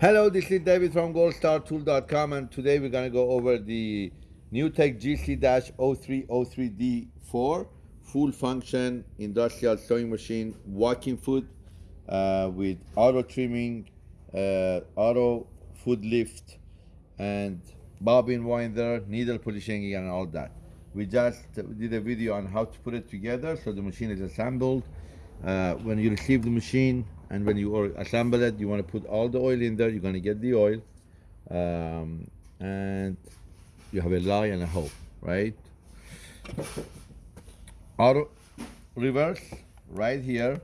Hello, this is David from goldstartool.com and today we're going to go over the NewTek GC-0303D4 full function industrial sewing machine walking foot uh, with auto trimming, uh, auto foot lift and bobbin winder, needle polishing and all that. We just did a video on how to put it together so the machine is assembled. Uh, when you receive the machine, and when you assemble it you want to put all the oil in there you're going to get the oil um, and you have a lie and a hole right? Auto reverse right here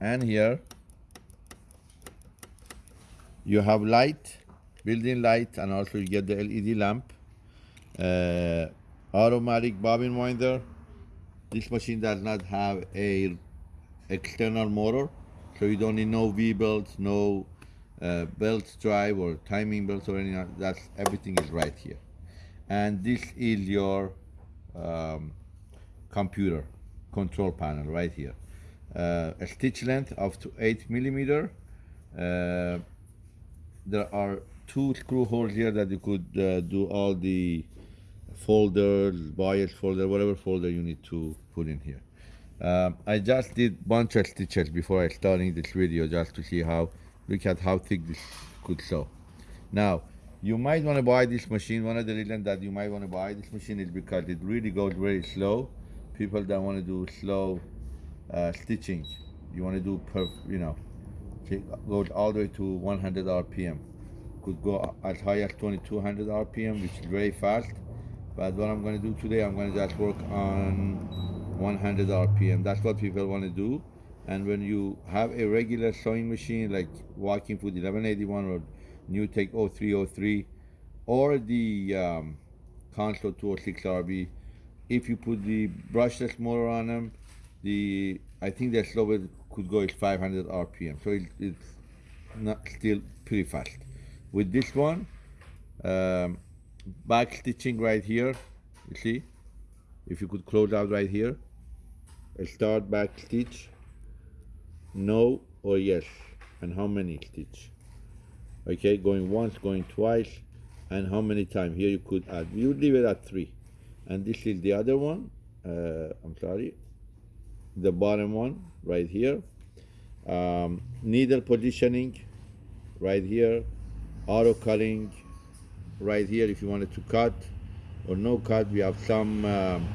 and here. You have light built-in light and also you get the LED lamp. Uh, automatic bobbin winder. This machine does not have a external motor so you don't need no V belts, no uh, belt drive or timing belts or anything. That's everything is right here. And this is your um, computer control panel right here. Uh, a stitch length of to eight millimeter. Uh, there are two screw holes here that you could uh, do all the folders, bias folder, whatever folder you need to put in here. Um, I just did bunch of stitches before I starting this video just to see how, look at how thick this could sew. Now, you might want to buy this machine. One of the reasons that you might want to buy this machine is because it really goes very slow. People that want to do slow uh, stitching, you want to do, perf, you know, goes all the way to 100 RPM. Could go as high as 2200 RPM, which is very fast. But what I'm going to do today, I'm going to just work on 100 RPM. That's what people want to do. And when you have a regular sewing machine like Walking Foot 1181 or New NewTek 0303 or the um, Consew 206 RB, if you put the brushless motor on them, the I think the slowest could go is 500 RPM. So it, it's not still pretty fast. With this one, um, back stitching right here, you see, if you could close out right here start back stitch no or yes? And how many stitch okay going once going twice and how many times? Here you could add. You leave it at three. And this is the other one. Uh, I'm sorry. The bottom one right here. Um, needle positioning right here. Auto cutting right here if you wanted to cut or no cut. We have some um,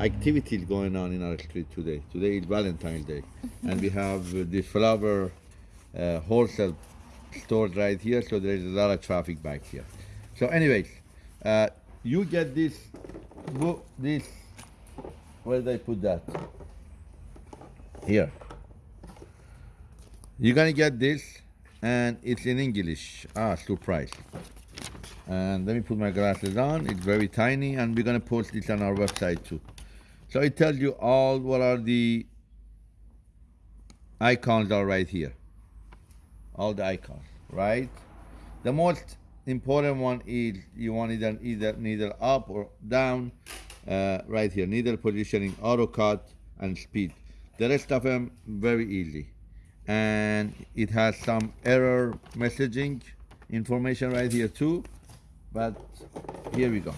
activities going on in our street today. Today is Valentine's Day, and we have uh, the flower uh, wholesale stores right here, so there is a lot of traffic back here. So anyways, uh, you get this, this, where did I put that? Here. You're gonna get this, and it's in English. Ah, surprise. And let me put my glasses on. It's very tiny, and we're gonna post this on our website too. So it tells you all what are the icons are right here. All the icons, right? The most important one is you want either either needle up or down, uh, right here. Needle positioning, auto cut, and speed. The rest of them very easy, and it has some error messaging information right here too. But here we go.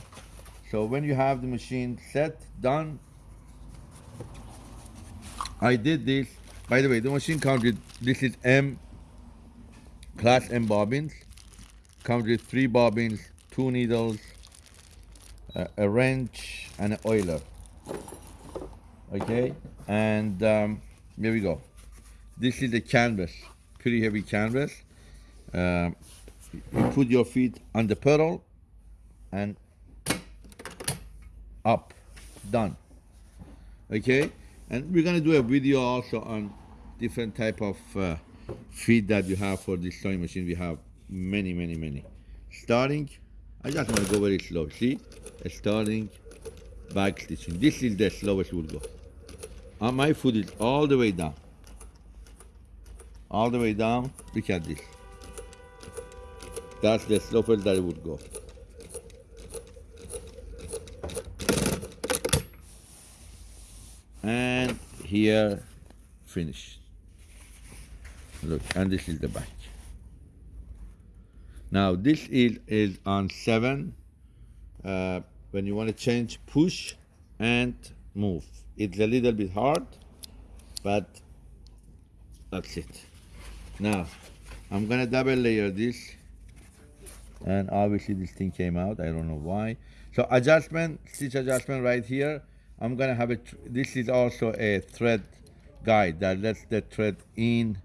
So when you have the machine set, done, I did this. By the way, the machine comes with, this is M, class M bobbins. Comes with three bobbins, two needles, uh, a wrench, and an oiler. Okay, and um, here we go. This is the canvas, pretty heavy canvas. Uh, you put your feet on the pedal and up, done. Okay, and we're gonna do a video also on different type of uh, feed that you have for this sewing machine. We have many, many, many. Starting, I just wanna go very slow. See, starting, back stitching. This is the slowest we'll go. Uh, my foot is all the way down. All the way down, look at this. That's the slowest that it would go. and here finished look and this is the back Now this is, is on seven. Uh, when you want to change, push and move. It's a little bit hard, but that's it. Now, I'm gonna double layer this. And obviously this thing came out, I don't know why. So adjustment, stitch adjustment right here. I'm gonna have it, this is also a thread guide that lets the thread in,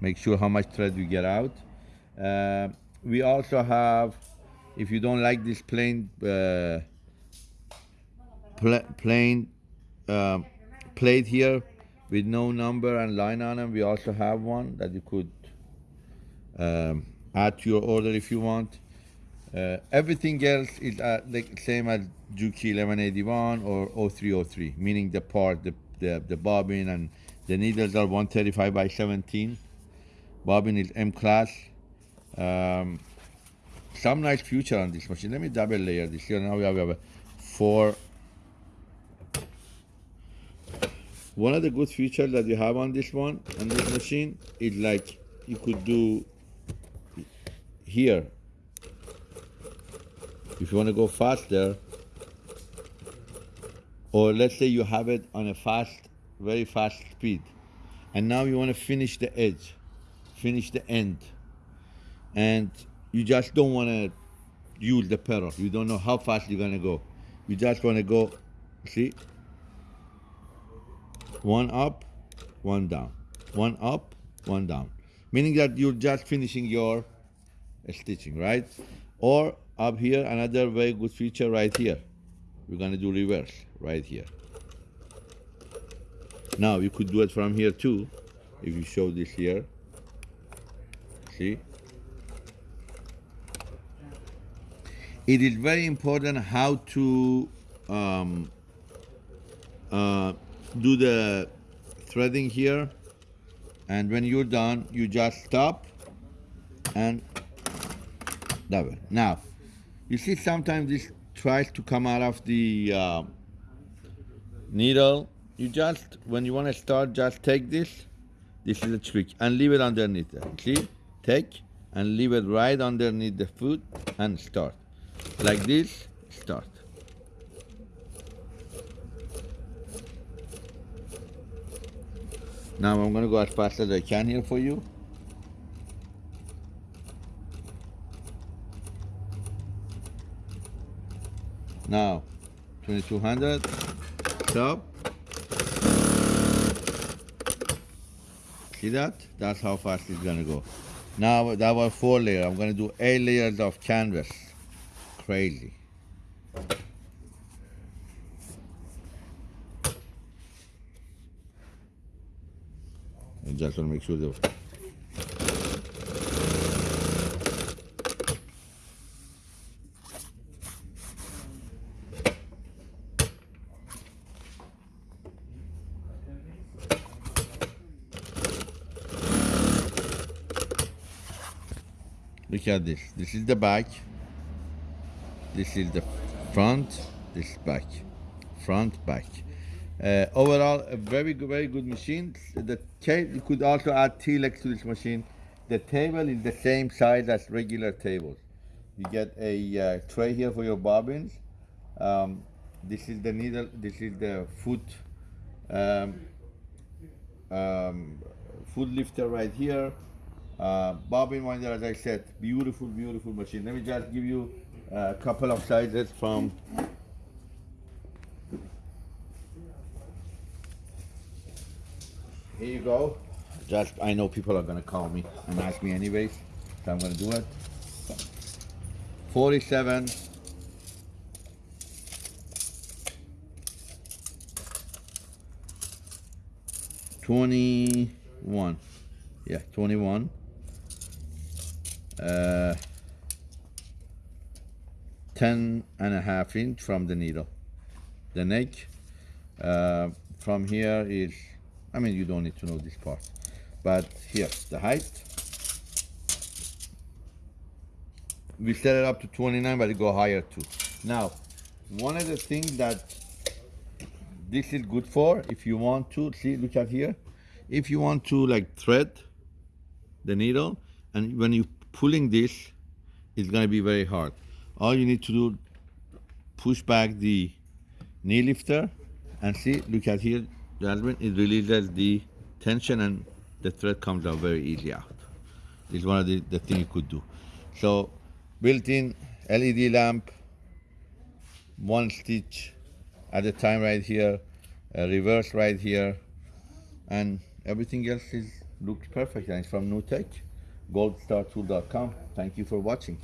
make sure how much thread we get out. Uh, we also have, if you don't like this plain, uh, pla plain um, plate here with no number and line on them, we also have one that you could um, add to your order if you want. Uh, everything else is uh, the same as Juki 1181 or 0303, meaning the part, the, the, the bobbin and the needles are 135 by 17. Bobbin is M class. Um, some nice future on this machine. Let me double layer this here. Now we have, we have four. One of the good features that you have on this one, on this machine, is like you could do here. If you want to go faster, or let's say you have it on a fast, very fast speed, and now you want to finish the edge, finish the end, and you just don't want to use the pedal. You don't know how fast you're going to go. You just want to go, see? One up, one down. One up, one down. Meaning that you're just finishing your stitching, right? Or up here, another very good feature right here. We're gonna do reverse right here. Now you could do it from here too, if you show this here. See? It is very important how to um, uh, do the threading here. And when you're done, you just stop and double. Now, you see sometimes this tries to come out of the uh, needle. You just, when you want to start, just take this. This is a trick. And leave it underneath there. See? Take and leave it right underneath the foot and start. Like this, start. Now I'm gonna go as fast as I can here for you. Now, 2200, stop. See that? That's how fast it's gonna go. Now that was four layer. I'm gonna do eight layers of canvas. Crazy. I just want to make sure that Look at this. This is the back. This is the front. This is back. Front, back. Uh, overall, a very good, very good machine. The you could also add T-Lex to this machine. The table is the same size as regular tables. You get a uh, tray here for your bobbins. Um, this is the needle. This is the foot um, um, foot lifter right here. Uh, bobbin winder, as I said, beautiful, beautiful machine. Let me just give you a couple of sizes from Here you go. Just, I know people are gonna call me and ask me anyways, so I'm gonna do it. 47. Twenty-one, yeah, twenty-one. Uh, ten and a half inch from the needle. The neck uh, from here is I mean, you don't need to know this part. But here, the height. We set it up to 29, but it go higher too. Now, one of the things that this is good for, if you want to, see, look at here. If you want to like thread the needle, and when you pulling this, is gonna be very hard. All you need to do, push back the knee lifter and see, look at here, gentlemen, it releases the tension and the thread comes out very easy out. It's one of the, the things you could do. So built-in LED lamp, one stitch at a time right here, reverse right here, and everything else is looks perfect and it's from NewTek, goldstartool.com. Thank you for watching.